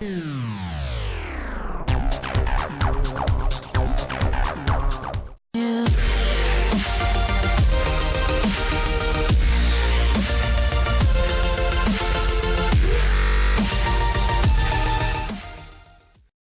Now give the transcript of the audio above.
Mm.